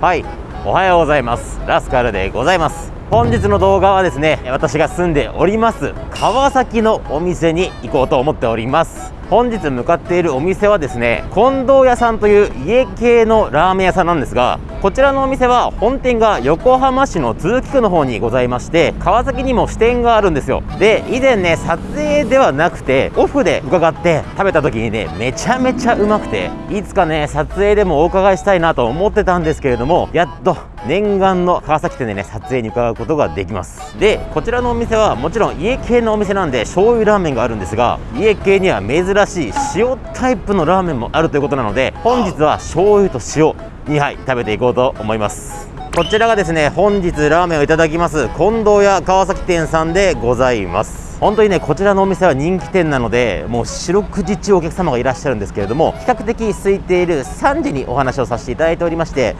はい。おはようございます。ラスカルでございます。本日の動画はですね私が住んでおります川崎のお店に行こうと思っております。本日向かっているお店はですね近藤屋さんという家系のラーメン屋さんなんですがこちらのお店は本店が横浜市の都筑区の方にございまして川崎にも支店があるんですよ。で以前ね撮影ではなくてオフで伺って食べた時にねめちゃめちゃうまくていつかね撮影でもお伺いしたいなと思ってたんですけれどもやっと念願の川崎店でね撮影に伺うことができます。でこちらのお店はもちろん家系のお店なんで醤油ラーメンがあるんですが家系には珍しい塩タイプのラーメンもあるということなので本日は醤油と塩2杯食べていこうと思います。こちらがですね本日ラーメンをいただきます近藤屋川崎店さんでございます。本当にねこちらのお店は人気店なのでもう四六時中お客様がいらっしゃるんですけれども比較的空いている3時にお話をさせていただいておりまして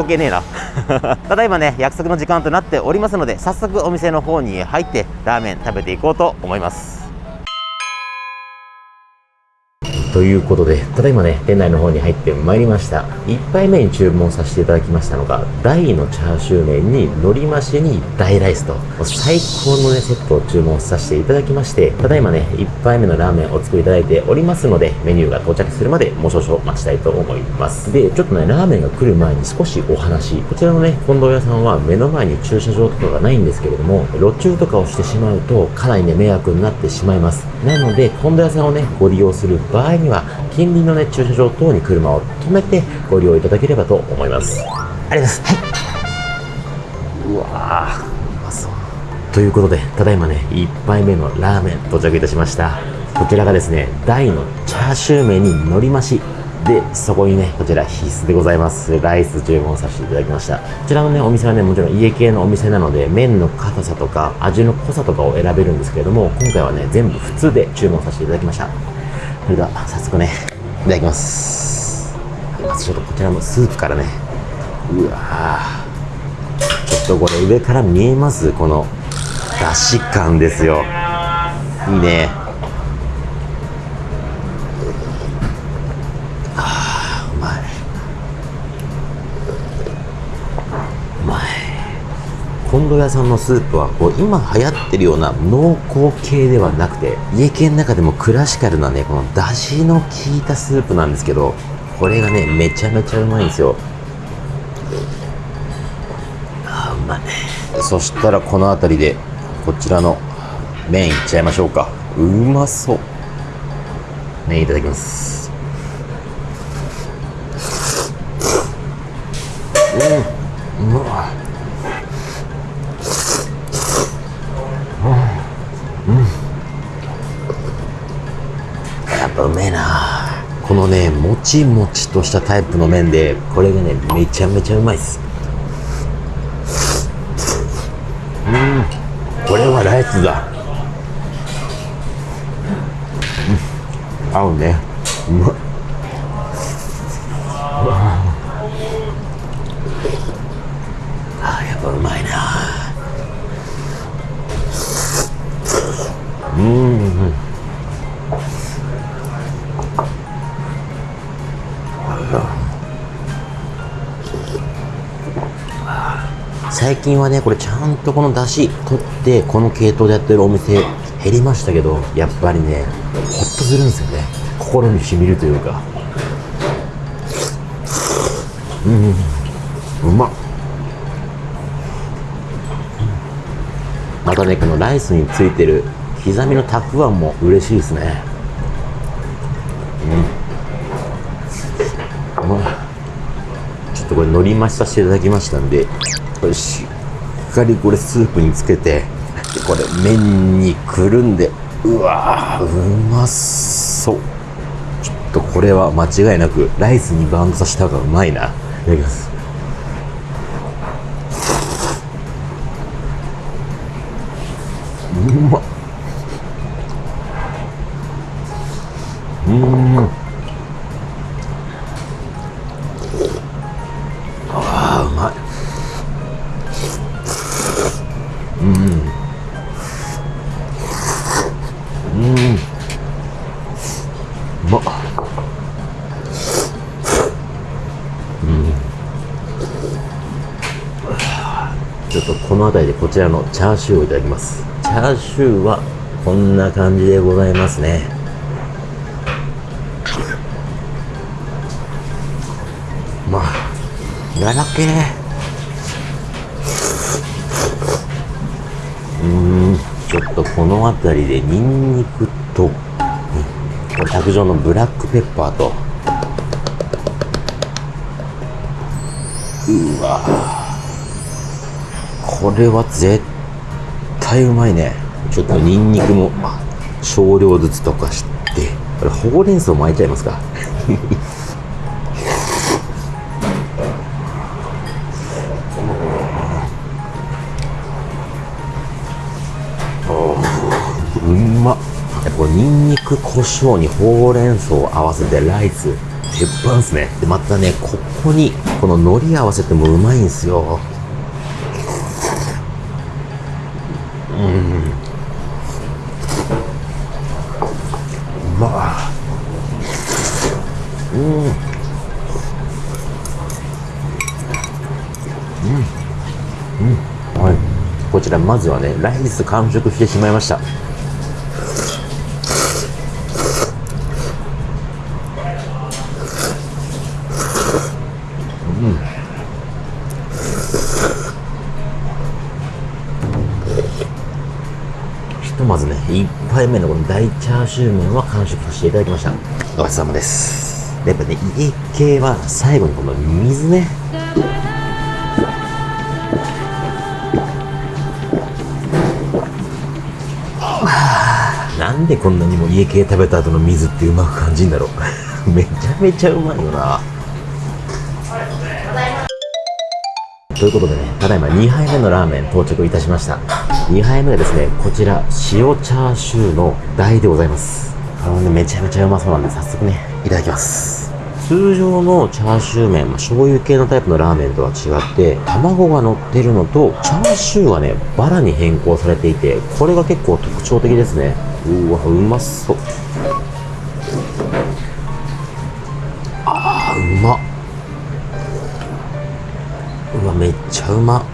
時計ねえな。ただいまね約束の時間となっておりますので早速お店の方に入ってラーメン食べていこうと思います。ということで、ただいまね、店内の方に入ってまいりました。1杯目に注文させていただきましたのが、大のチャーシュー麺に海苔増しに大ライスと、最高のね、セットを注文させていただきまして、ただいまね、1杯目のラーメンをお作りいただいておりますので、メニューが到着するまでもう少々待ちたいと思います。で、ちょっとね、ラーメンが来る前に少しお話。こちらのね、近藤屋さんは目の前に駐車場とかがないんですけれども、路中とかをしてしまうと、かなりね、迷惑になってしまいます。なので、近藤屋さんをね、ご利用する場合には、近隣のね、駐車場等に車を止めてご利用いただければと思います。ありがとうございます。はい。うわー、うまそう。ということで、ただいまね、1杯目のラーメン到着いたしました。こちらがですね、大のチャーシュー麺に海苔増し。で、そこにね、こちら必須でございます。ライス注文させていただきました。こちらのね、お店はね、もちろん家系のお店なので、麺の硬さとか、味の濃さとかを選べるんですけれども、今回はね、全部普通で注文させていただきました。それでは早速ねいただきます。まずちょっとこちらのスープからね。うわちょっとこれ上から見えます？このだし感ですよ。いいね。本土屋さんのスープはこう今流行ってるような濃厚系ではなくて家系の中でもクラシカルなねこの出汁の効いたスープなんですけどこれがねめちゃめちゃうまいんですよ。あうまいそしたらこの辺りでこちらの麺いっちゃいましょうか。うまそう。麺いただきます。もちもちとしたタイプの麺でこれがねめちゃめちゃうまいっす。うん。これはライスだ、うん、合うね。うまっ。あやっぱうまいな。うん。最近はねこれちゃんとこの出汁取ってこの系統でやってるお店減りましたけどやっぱりねホッとするんですよね。心にしみるというか。うん。うまっ。またねこのライスについてる刻みのたくあんも嬉しいですね。うん、ちょっとこれ海苔増しさせていただきましたんで。これしっかりこれスープにつけてこれ麺にくるんでうわうまそう。ちょっとこれは間違いなくライスにバウンドさせた方がうまいな。いただきます。の辺りでこちらのチャーシューをいただきます。チャーシューはこんな感じでございますね。まあ柔らけ。うーんちょっとこの辺りでニンニクと、うん、これ卓上のブラックペッパーと。うわこれは絶対うまいね。ちょっとニンニクも少量ずつ溶かして。これほうれん草巻いちゃいますか？うまっこれニンニク胡椒にほうれん草を合わせてライス鉄板っすね。でまたねここにこの海苔合わせてもうまいんすようんうまっうんうんうんはいこちらまずはねライス完食してしまいました。ひとまずね1杯目のこの大チャーシュー麺は完食させていただきました。ごちそうさまです。やっぱね家系は最後にこの水ねなんでこんなにも家系食べた後の水ってうまく感じんだろう めちゃめちゃうまいよなということでね、ただいま2杯目のラーメン到着いたしました。2杯目はですね、こちら、塩チャーシューの大でございます。あのね、めちゃめちゃうまそうなんで、早速ね、いただきます。通常のチャーシュー麺、まあ、醤油系のタイプのラーメンとは違って、卵が乗ってるのと、チャーシューはね、バラに変更されていて、これが結構特徴的ですね。うわ、うまそう。あー、うま。うわめっちゃうま。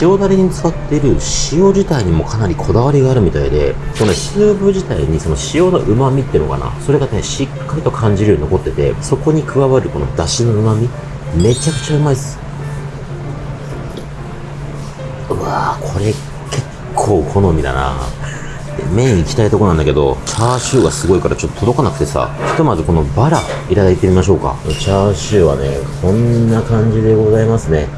塩だれに使っている塩自体にもかなりこだわりがあるみたいでそのスープ自体にその塩のうまみっていうのかな。それがねしっかりと感じるように残っててそこに加わるこのだしのうまみめちゃくちゃうまいっす。うわーこれ結構好みだな。で麺行きたいとこなんだけどチャーシューがすごいからちょっと届かなくてさ。ひとまずこのバラいただいてみましょうか。チャーシューはねこんな感じでございますね。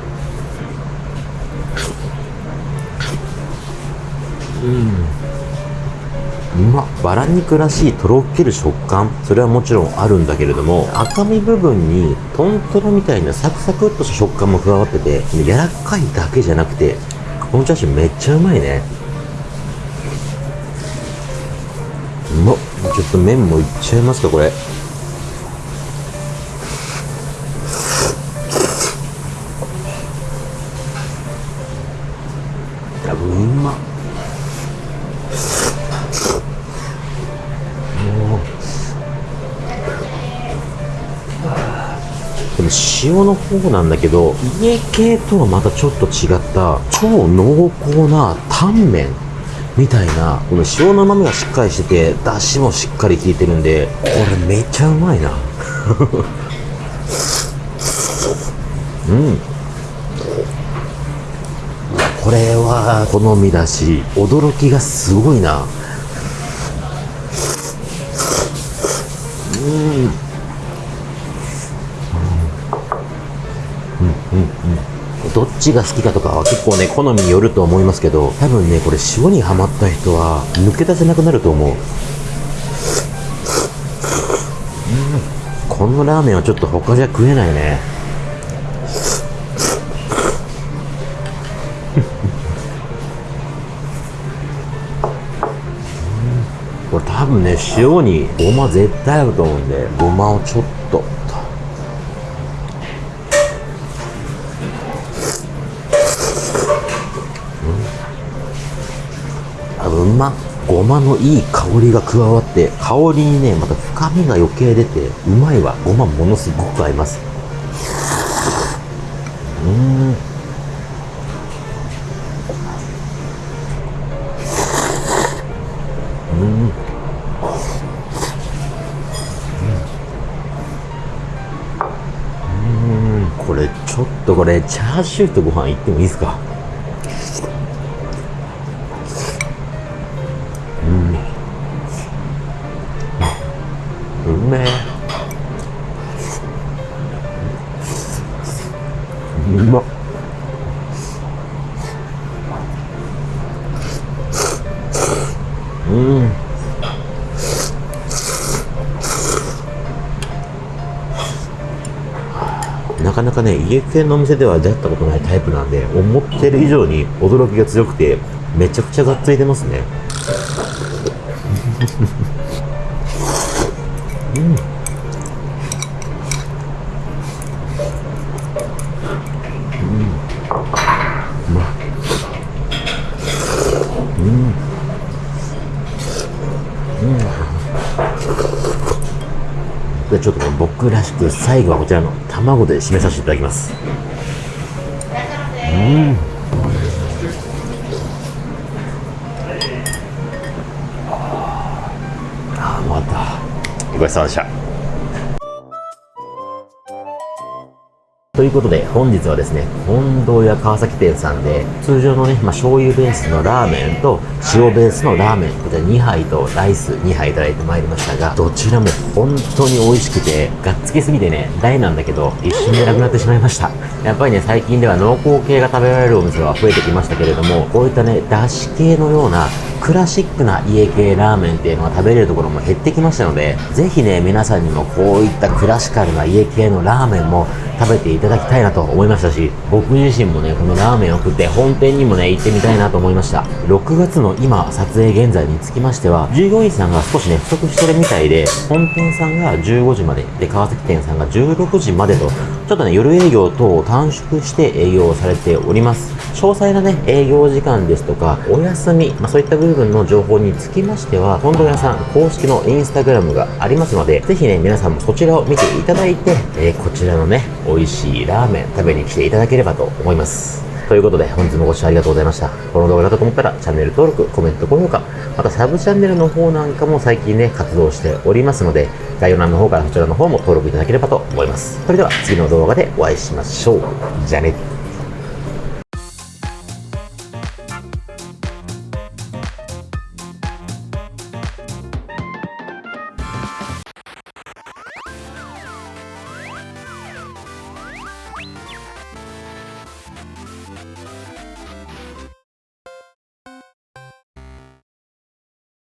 うまっ。バラ肉らしいとろける食感。それはもちろんあるんだけれども赤身部分にトントロみたいなサクサクっとした食感も加わってて柔らかいだけじゃなくてこのチャーシューめっちゃうまいねうまっちょっと麺もいっちゃいますかこれ。あうまっでも塩の方なんだけど家系とはまたちょっと違った。超濃厚なタンメンみたいなこの塩の旨味がしっかりしてて出汁もしっかり効いてるんでこれめっちゃうまいな。うん。これは好みだし驚きがすごいな。うん。どっちが好きかとかは結構ね好みによると思いますけど多分ねこれ塩にはまった人は抜け出せなくなると思う、うん、このラーメンはちょっと他じゃ食えないね。これ多分ね塩にごま絶対合うと思うんでごまをちょっとうまごまのいい香りが加わって香りにねまた深みが余計出てうまいわごまものすごく合います。うん。これちょっとこれチャーシューとご飯いってもいいですか？かなかね、家系のお店では出会ったことないタイプなんで、思ってる以上に驚きが強くて、めちゃくちゃがっついてますね。でちょっとね、僕らしく最後はこちらの卵で締めさせていただきます。うん。ああ、うまかった。ごちそうさまでした。いうことで、本日はですね、近藤屋川崎店さんで、通常のね、まあ、醤油ベースのラーメンと、塩ベースのラーメン、こちら2杯とライス2杯いただいてまいりましたが、どちらも本当に美味しくて、がっつきすぎてね、大なんだけど、一瞬でなくなってしまいました。やっぱりね、最近では濃厚系が食べられるお店は増えてきましたけれども、こういったね、だし系のような、クラシックな家系ラーメンっていうのが食べれるところも減ってきましたので、ぜひね、皆さんにもこういったクラシカルな家系のラーメンも食べていただきたいなと思いましたし、僕自身もね、このラーメンを食って本店にもね、行ってみたいなと思いました。6月の今、撮影現在につきましては、従業員さんが少しね、不足してるみたいで、本店さんが15時まで、で、川崎店さんが16時までと、ちょっとね、夜営業等を短縮して営業をされております。詳細なね、営業時間ですとか、お休み、まあ、そういった部分の情報につきましては、近藤屋さん公式のインスタグラムがありますので、ぜひね、皆さんもそちらを見ていただいて、えーこちらのね、美味しいラーメン食べに来ていただければと思います。ということで、本日もご視聴ありがとうございました。この動画だと思ったら、チャンネル登録、コメント、高評価、またサブチャンネルの方なんかも最近ね、活動しておりますので、概要欄の方からそちらの方も登録いただければと思います。それでは、次の動画でお会いしましょう。じゃあね。